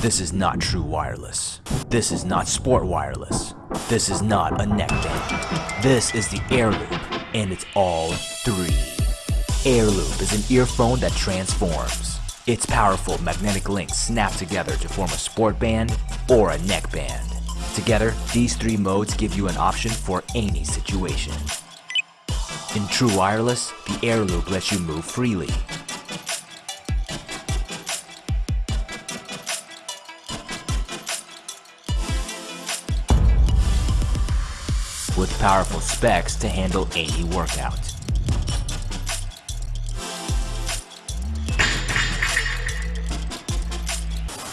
This is not true wireless. This is not sport wireless. This is not a neck band. This is the Air Loop, and it's all three. Air Loop is an earphone that transforms. Its powerful magnetic links snap together to form a sport band or a neck band. Together, these three modes give you an option for any situation. In true wireless, the Air Loop lets you move freely. With powerful specs to handle any workout.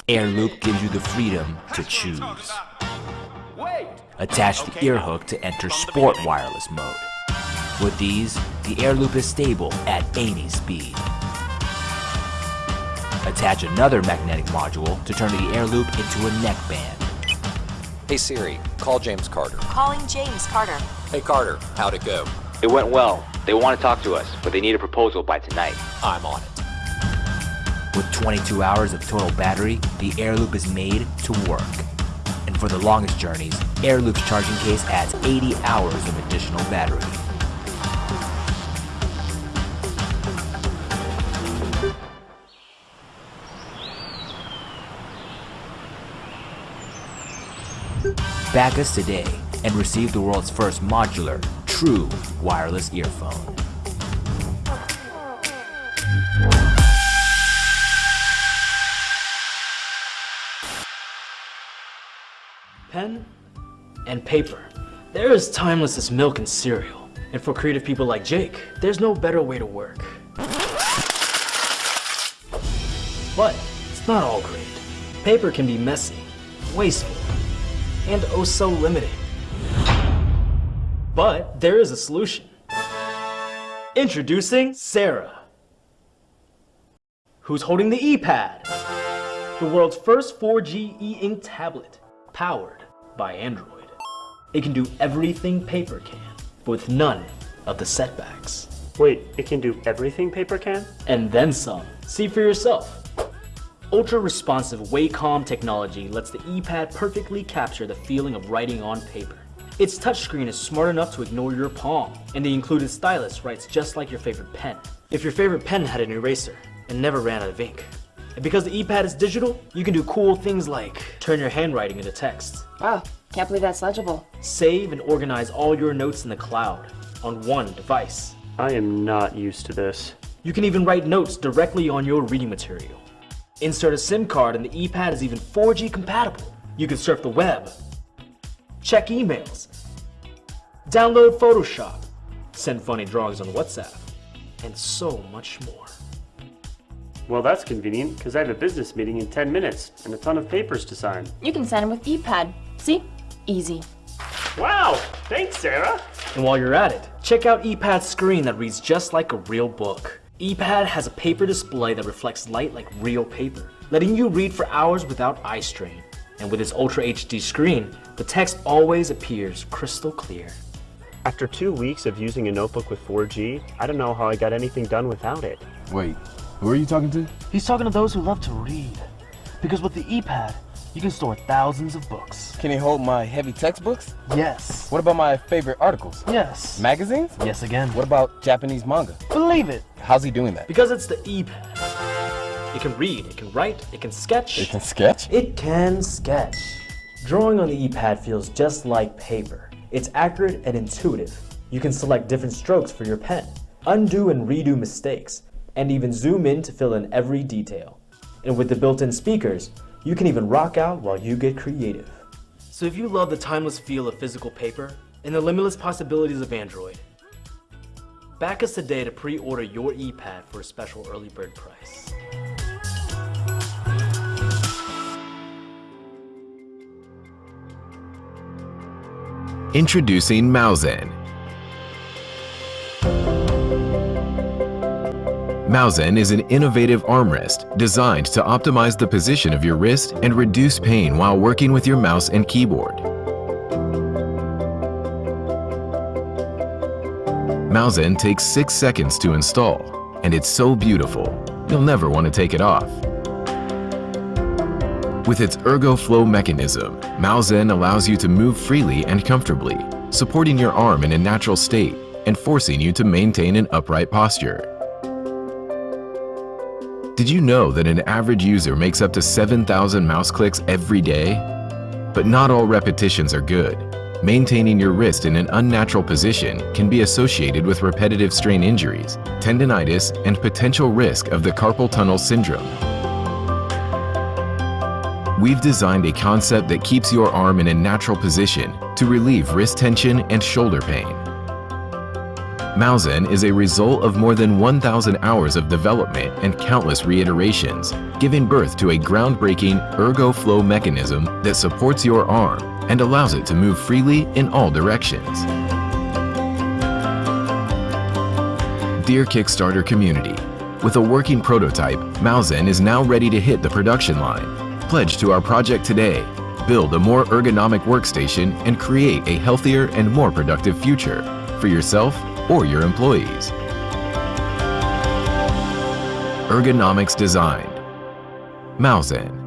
Air Loop gives you the freedom to choose. Attach the ear hook to enter sport wireless mode. With these, the air loop is stable at any speed. Attach another magnetic module to turn the air loop into a neck band. Hey Siri, call James Carter. Calling James Carter. Hey Carter, how'd it go? It went well. They want to talk to us, but they need a proposal by tonight. I'm on it. With 22 hours of total battery, the air loop is made to work. And for the longest journeys, Air Loop's charging case adds 80 hours of additional battery. Back us today and receive the world's first modular, true wireless earphone. Pen and paper. They're as timeless as milk and cereal. And for creative people like Jake, there's no better way to work. But it's not all great. Paper can be messy, wasteful, and oh so limiting. But there is a solution. Introducing Sarah, who's holding the ePad, the world's first 4G e-ink tablet, powered by Android. It can do everything paper can, but with none of the setbacks. Wait, it can do everything paper can? And then some. See for yourself. Ultra-responsive Wacom technology lets the ePad perfectly capture the feeling of writing on paper. Its touchscreen is smart enough to ignore your palm, and the included stylus writes just like your favorite pen. If your favorite pen had an eraser and never ran out of ink. And because the ePad is digital, you can do cool things like turn your handwriting into text, Wow, can't believe that's legible. save and organize all your notes in the cloud on one device. I am not used to this. You can even write notes directly on your reading material. Insert a SIM card and the ePad is even 4G compatible. You can surf the web, check emails, download Photoshop, send funny drawings on WhatsApp, and so much more. Well, that's convenient, because I have a business meeting in 10 minutes and a ton of papers to sign. You can sign them with ePad. See? Easy. Wow! Thanks, Sarah! And while you're at it, check out ePad's screen that reads just like a real book. ePad has a paper display that reflects light like real paper, letting you read for hours without eye strain. And with its Ultra HD screen, the text always appears crystal clear. After two weeks of using a notebook with 4G, I don't know how I got anything done without it. Wait, who are you talking to? He's talking to those who love to read. Because with the ePad, you can store thousands of books. Can it hold my heavy textbooks? Yes. What about my favorite articles? Yes. Magazines? Yes again. What about Japanese manga? Believe it. How's he doing that? Because it's the ePad. It can read, it can write, it can sketch. It can sketch? It can sketch. Drawing on the ePad feels just like paper. It's accurate and intuitive. You can select different strokes for your pen, undo and redo mistakes, and even zoom in to fill in every detail. And with the built-in speakers, you can even rock out while you get creative. So if you love the timeless feel of physical paper and the limitless possibilities of Android, back us today to pre-order your ePad for a special early bird price. Introducing Mausen. Mausen is an innovative armrest designed to optimize the position of your wrist and reduce pain while working with your mouse and keyboard. Mausen takes 6 seconds to install, and it's so beautiful, you'll never want to take it off. With its ErgoFlow mechanism, Malzen allows you to move freely and comfortably, supporting your arm in a natural state and forcing you to maintain an upright posture. Did you know that an average user makes up to 7,000 mouse clicks every day? But not all repetitions are good. Maintaining your wrist in an unnatural position can be associated with repetitive strain injuries, tendinitis, and potential risk of the carpal tunnel syndrome. We've designed a concept that keeps your arm in a natural position to relieve wrist tension and shoulder pain. Malzen is a result of more than 1,000 hours of development and countless reiterations, giving birth to a groundbreaking ergo-flow mechanism that supports your arm and allows it to move freely in all directions. Dear Kickstarter community, with a working prototype, Malzen is now ready to hit the production line. Pledge to our project today. Build a more ergonomic workstation and create a healthier and more productive future for yourself or your employees. Ergonomics designed. Malzen.